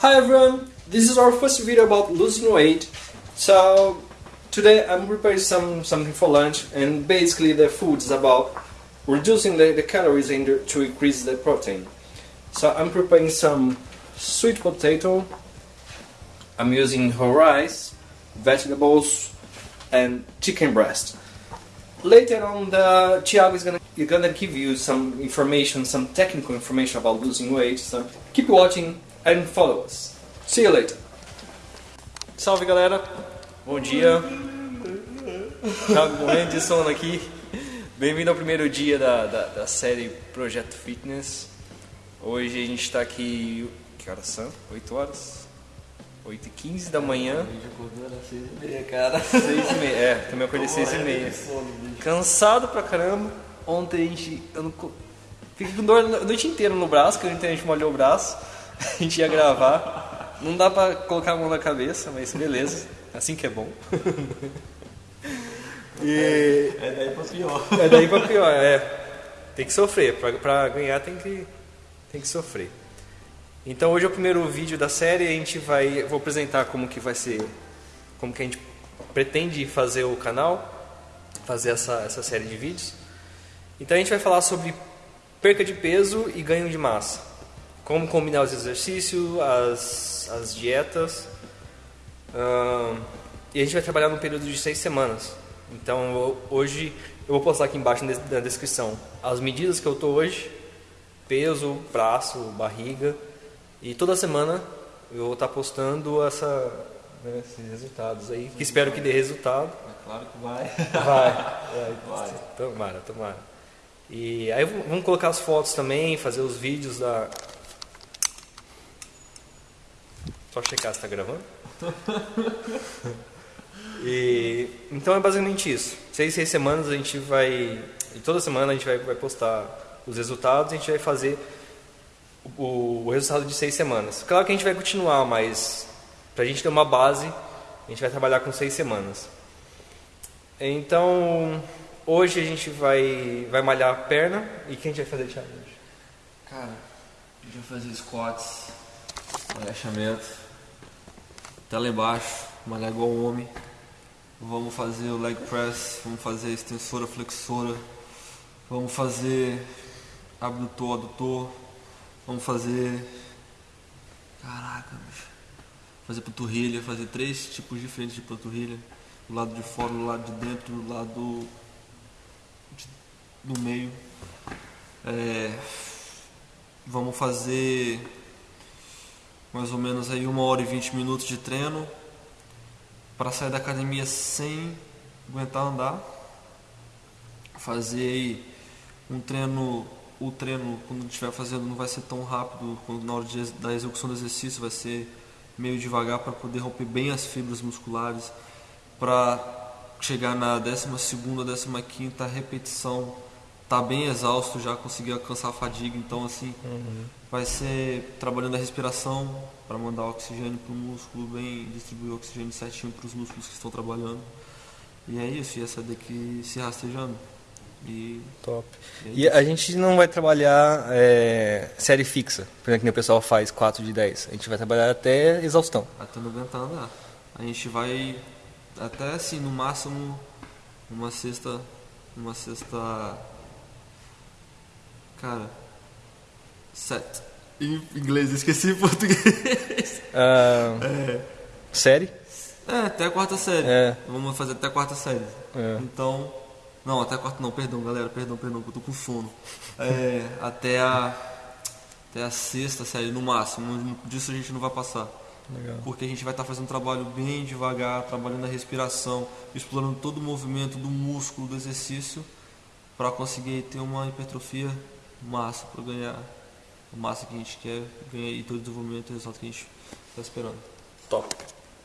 Hi everyone, this is our first video about losing weight. So today I'm preparing some something for lunch and basically the food is about reducing the, the calories and to increase the protein. So I'm preparing some sweet potato. I'm using whole rice, vegetables and chicken breast. Later on the Thiago is gonna gonna give you some information, some technical information about losing weight. So keep watching and follow us. See you later. Salve galera, bom dia. Tá morrendo de sono aqui. Bem-vindo ao primeiro dia da, da, da, série Projeto Fitness. Hoje a gente está aqui. Que horas são? 8 horas? 8 e 15 da manhã. às 6 e meia, cara. 6 e meia, é, também acordei 6 e meia. Cansado pra caramba. Ontem a gente. Eu não, fiquei com dor a noite inteira no braço, que ontem a gente molhou o braço. A gente ia gravar. Não dá pra colocar a mão na cabeça, mas beleza. Assim que é bom. E... É daí pra pior. É daí pra pior, é. Tem que sofrer. Pra, pra ganhar tem que, tem que sofrer. Então hoje é o primeiro vídeo da série. A gente vai. Vou apresentar como que vai ser. Como que a gente pretende fazer o canal. Fazer essa, essa série de vídeos. Então a gente vai falar sobre perca de peso e ganho de massa. Como combinar os exercícios, as, as dietas. e a gente vai trabalhar num período de seis semanas. Então hoje eu vou postar aqui embaixo na descrição as medidas que eu tô hoje, peso, braço, barriga e toda semana eu vou estar postando essa, né, esses resultados aí, que espero que dê resultado. É claro que vai. Vai, vai. vai. Tomara, tomara. E aí vamos colocar as fotos também, fazer os vídeos da. Só checar se está gravando. E, então é basicamente isso. Seis, seis semanas a gente vai. E toda semana a gente vai, vai postar os resultados, a gente vai fazer o, o, resultado de seis semanas. Claro que a gente vai continuar, mas para a gente ter uma base, a gente vai trabalhar com seis semanas. Então, hoje a gente vai, vai malhar a perna. E o que a gente vai fazer, Thiago? Cara, a gente vai fazer squats, agachamento, até lá embaixo, malhar igual homem. Vamos fazer o leg press, vamos fazer extensora, flexora, vamos fazer abdutor, adutor, vamos fazer. Caraca, bicho. Fazer panturrilha, fazer três tipos diferentes de panturrilha. Do lado de fora, do lado de dentro, do lado de, do meio. É, vamos fazer mais ou menos aí uma hora e vinte minutos de treino para sair da academia sem aguentar andar, fazer um treino, o treino quando estiver fazendo não vai ser tão rápido, quando na hora de, da execução do exercício vai ser meio devagar para poder romper bem as fibras musculares, para chegar na 12 segunda, 15 quinta repetição tá bem exausto já, conseguir alcançar a fadiga, então assim, uhum. Vai ser trabalhando a respiração para mandar oxigênio para o músculo, bem distribuir o oxigênio certinho para os músculos que estão trabalhando. E é isso, e essa daqui se rastejando. E, Top. E, é e a gente não vai trabalhar é, série fixa, por exemplo, que o pessoal faz 4 de 10. A gente vai trabalhar até exaustão. Até não aguentar andar. A gente vai até assim, no máximo, uma sexta. Uma sexta Cara, set. Em inglês, esqueci em português. Uh, é. Série? É, até a quarta série. É. Vamos fazer até a quarta série. É. Então. Não, até a quarta não, perdão, galera, perdão, perdão, que eu tô com sono. É, até a. Até a sexta série, no máximo. Disso a gente não vai passar. Legal. Porque a gente vai estar tá fazendo um trabalho bem devagar, trabalhando a respiração, explorando todo o movimento do músculo, do exercício, para conseguir ter uma hipertrofia massa para ganhar a massa que a gente quer ganhar e todo o desenvolvimento e o resultado que a gente está esperando. Top.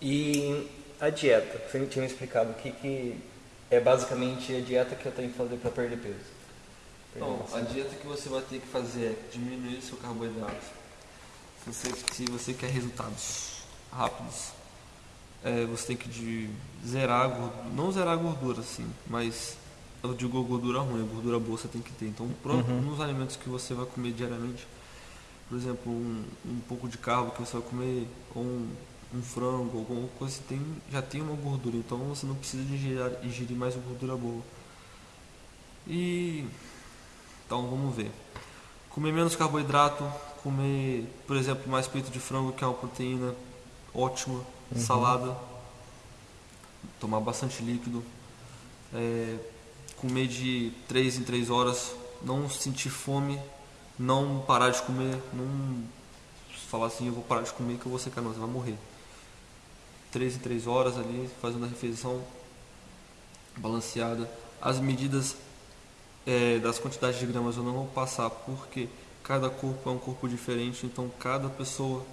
E a dieta, você tinha me explicado o que, que é basicamente a dieta que eu tenho que fazer para perder peso. Então, a dieta que você vai ter que fazer é diminuir seu carboidrato. Se você, se você quer resultados rápidos, é, você tem que de zerar, não zerar a gordura assim, mas eu digo gordura ruim, gordura boa você tem que ter. Então, uhum. nos alimentos que você vai comer diariamente, por exemplo, um, um pouco de carbo que você vai comer, ou um, um frango, alguma coisa que tem, já tem uma gordura, então você não precisa de ingerir, ingerir mais gordura boa. E então vamos ver. Comer menos carboidrato, comer, por exemplo, mais peito de frango, que é uma proteína ótima, uhum. salada, tomar bastante líquido, é, comer de 3 em 3 horas, não sentir fome, não parar de comer, não falar assim, eu vou parar de comer que eu vou secar, não, você vai morrer. 3 em 3 horas ali, fazendo a refeição balanceada. As medidas é, das quantidades de gramas eu não vou passar porque cada corpo é um corpo diferente, então cada pessoa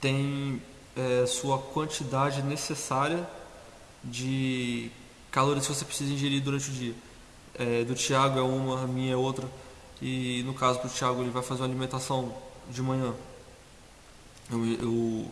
tem é, sua quantidade necessária de calorias que você precisa ingerir durante o dia. É, do Thiago é uma, a minha é outra. E no caso do Thiago, ele vai fazer uma alimentação de manhã. Eu, eu,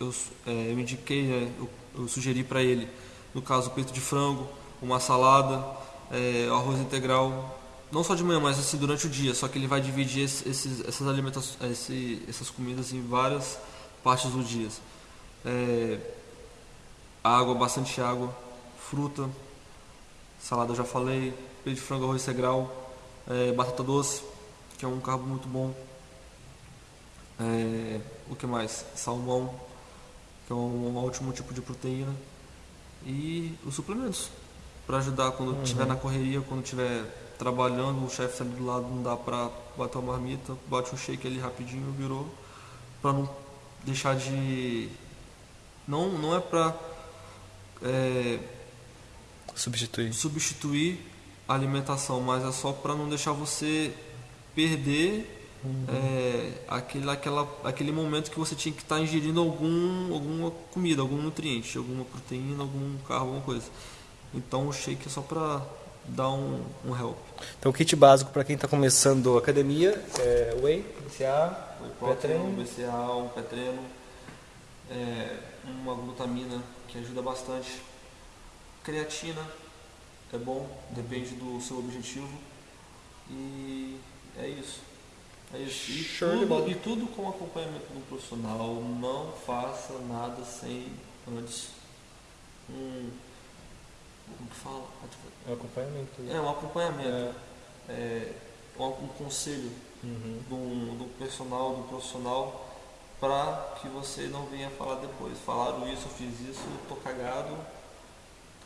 eu, é, eu indiquei, né, eu, eu sugeri para ele, no caso, peito de frango, uma salada, é, arroz integral, não só de manhã, mas assim durante o dia. Só que ele vai dividir esses, essas alimentações, esse, essas comidas em várias partes do dia. É, água, bastante água, fruta, salada já falei, peito de frango, arroz integral, é, batata doce, que é um carbo muito bom. É, o que mais? Salmão, que é um, um ótimo tipo de proteína. E os suplementos, para ajudar quando estiver uhum. na correria, quando estiver trabalhando, o chefe está ali do lado, não dá para bater uma marmita, bate um shake ali rapidinho, virou, para não deixar de. Não, não é para. É, substituir. substituir alimentação, mas é só para não deixar você perder uhum. é, aquele, aquela, aquele momento que você tinha que estar tá ingerindo algum, alguma comida, algum nutriente, alguma proteína, algum carbo, alguma coisa. Então o shake é só para dar um, um help. Então o kit básico para quem está começando academia é whey, BCA, pré-treino, BCA, um pré-treino, é, uma glutamina que ajuda bastante, creatina é bom, depende do seu objetivo. E é isso. É isso. E, tudo, e tudo com acompanhamento do profissional. Não faça nada sem antes um. Como que fala? É um acompanhamento. É um acompanhamento. É. É, um, um conselho uhum. do, do personal, do profissional, para que você não venha falar depois. Falaram isso, eu fiz isso, tô cagado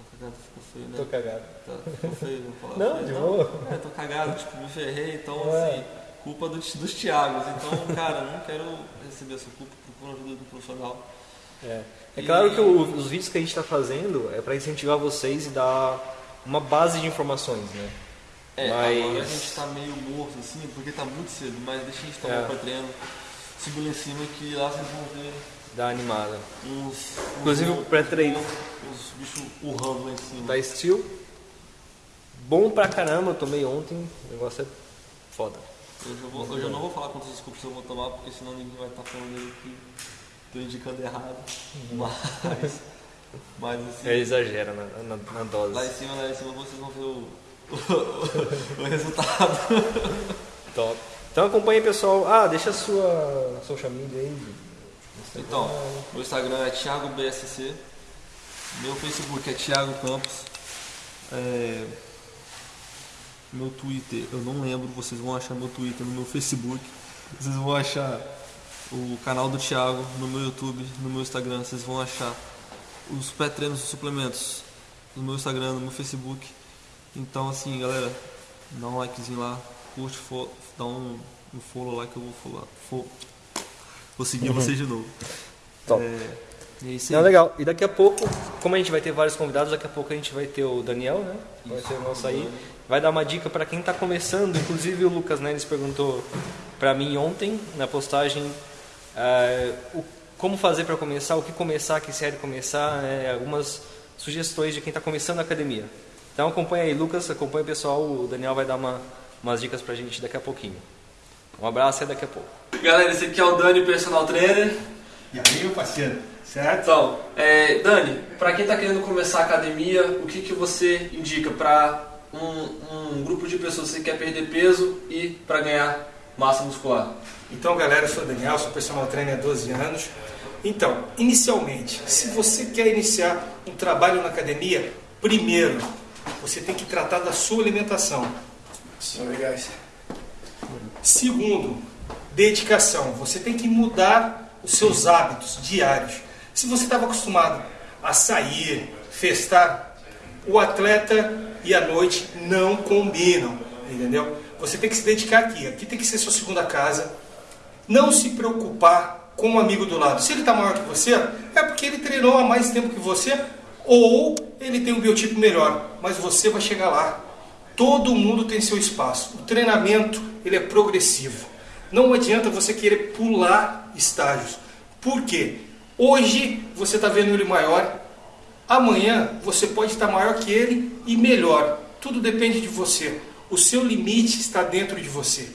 cagado ficou feio, né? Tô cagado. Tá, ficou feio, vou falar. Não, feio. de boa. É, tô cagado, tipo, me ferrei, então é. assim, culpa do, dos Thiagos. Então, cara, não quero receber essa culpa, por ajuda do profissional. É, é claro que o, os vídeos que a gente está fazendo é para incentivar vocês e dar uma base de informações, né? É, mas... agora a gente está meio morto assim, porque está muito cedo, mas deixa a gente tomar é. um treino, segura em cima que lá vocês vão ver Dá animada. Uns, Inclusive o pré-treino. Os bichos urrando lá em cima. Da Steel. Bom pra caramba, eu tomei ontem. O negócio é foda. Eu já, vou, eu não vou falar quantos scoops eu vou tomar, porque senão ninguém vai estar tá falando aí que tô indicando errado. Uhum. Mas. Mas assim. É exagera na, na, na, dose. Lá em cima, lá em cima vocês vão ver o, o, o resultado. Top. Então acompanhe pessoal. Ah, deixa a sua social media aí. Então, meu Instagram é Thiago BSC, meu Facebook é Thiago Campos, é, meu Twitter, eu não lembro, vocês vão achar meu Twitter no meu Facebook, vocês vão achar o canal do Thiago no meu YouTube, no meu Instagram, vocês vão achar os pré-treinos e suplementos no meu Instagram, no meu Facebook. Então assim, galera, dá um likezinho lá, curte, dá um, um follow lá que eu vou follow, Vou seguir uhum. vocês de novo. Top. É, é. Não, legal. E daqui a pouco, como a gente vai ter vários convidados, daqui a pouco a gente vai ter o Daniel, né? Vai ter o nosso aí. Vai dar uma dica para quem está começando. Inclusive o Lucas Neres perguntou para mim ontem na postagem uh, o, como fazer para começar, o que começar, que série começar, né? algumas sugestões de quem está começando a academia. Então acompanha aí, Lucas, acompanha o pessoal. O Daniel vai dar uma, umas dicas para a gente daqui a pouquinho. Um abraço e daqui a pouco. Galera, esse aqui é o Dani, personal trainer. E aí, meu parceiro, certo? Então, é, Dani, para quem está querendo começar a academia, o que, que você indica para um, um grupo de pessoas que quer perder peso e para ganhar massa muscular? Então, galera, eu sou o Daniel, sou personal trainer há 12 anos. Então, inicialmente, se você quer iniciar um trabalho na academia, primeiro, você tem que tratar da sua alimentação. Sorry, guys. Segundo, dedicação. Você tem que mudar os seus hábitos diários. Se você estava acostumado a sair, festar, o atleta e a noite não combinam, entendeu? Você tem que se dedicar aqui. Aqui tem que ser sua segunda casa. Não se preocupar com o amigo do lado. Se ele está maior que você, é porque ele treinou há mais tempo que você ou ele tem um biotipo melhor, mas você vai chegar lá. Todo mundo tem seu espaço. O treinamento ele é progressivo. Não adianta você querer pular estágios. Por quê? Hoje você está vendo ele maior, amanhã você pode estar maior que ele e melhor. Tudo depende de você. O seu limite está dentro de você.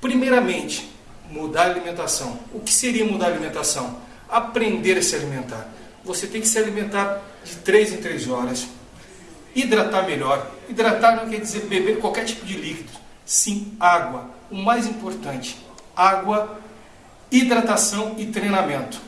Primeiramente, mudar a alimentação. O que seria mudar a alimentação? Aprender a se alimentar. Você tem que se alimentar de 3 em 3 horas. Hidratar melhor. Hidratar não quer dizer beber qualquer tipo de líquido. Sim, água. O mais importante, água, hidratação e treinamento.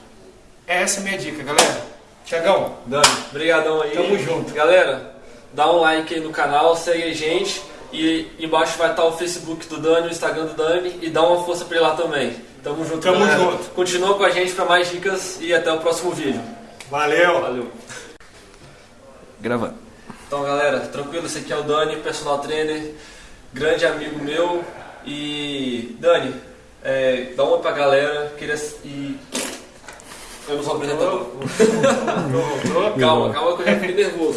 Essa é a minha dica, galera. Tiagão, Dani, brigadão aí. Tamo junto. Galera, dá um like aí no canal, segue a gente. E embaixo vai estar o Facebook do Dani, o Instagram do Dani. E dá uma força pra ele lá também. Tamo junto, Tamo galera. junto. Continua com a gente pra mais dicas e até o próximo vídeo. valeu. Valeu. Gravando. Então, galera, tranquilo, esse aqui é o Dani, personal trainer, grande amigo meu. E, Dani, é, dá uma pra galera, queria. E. Eu não sou apresentador. Calma, calma que eu já fiquei nervoso.